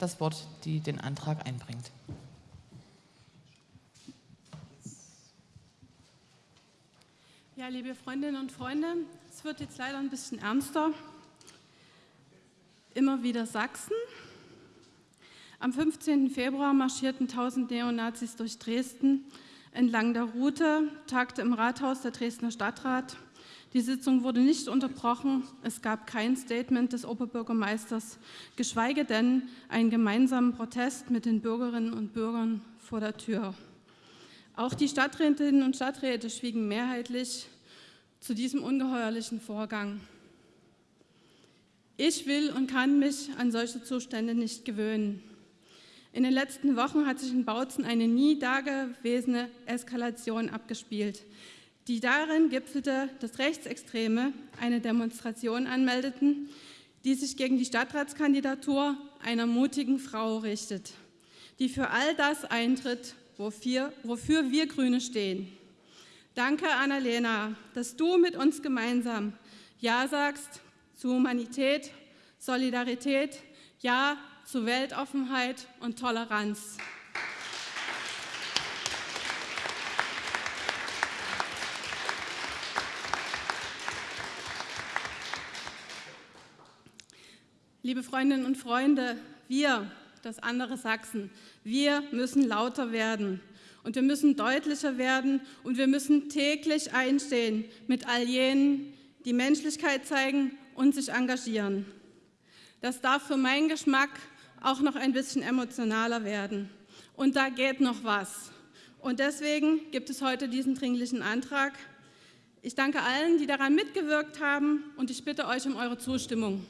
das Wort, die den Antrag einbringt. Ja, liebe Freundinnen und Freunde, es wird jetzt leider ein bisschen ernster. Immer wieder Sachsen. Am 15. Februar marschierten 1000 Neonazis durch Dresden. Entlang der Route tagte im Rathaus der Dresdner Stadtrat. Die Sitzung wurde nicht unterbrochen. Es gab kein Statement des Oberbürgermeisters, geschweige denn einen gemeinsamen Protest mit den Bürgerinnen und Bürgern vor der Tür. Auch die Stadträtinnen und Stadträte schwiegen mehrheitlich zu diesem ungeheuerlichen Vorgang. Ich will und kann mich an solche Zustände nicht gewöhnen. In den letzten Wochen hat sich in Bautzen eine nie dagewesene Eskalation abgespielt, die darin gipfelte, dass Rechtsextreme eine Demonstration anmeldeten, die sich gegen die Stadtratskandidatur einer mutigen Frau richtet, die für all das eintritt, wofür, wofür wir Grüne stehen. Danke, Annalena, dass du mit uns gemeinsam Ja sagst zu Humanität, Solidarität, Ja zu Weltoffenheit und Toleranz. Liebe Freundinnen und Freunde, wir, das andere Sachsen, wir müssen lauter werden und wir müssen deutlicher werden und wir müssen täglich einstehen mit all jenen, die Menschlichkeit zeigen und sich engagieren. Das darf für meinen Geschmack auch noch ein bisschen emotionaler werden. Und da geht noch was. Und deswegen gibt es heute diesen dringlichen Antrag. Ich danke allen, die daran mitgewirkt haben und ich bitte euch um eure Zustimmung.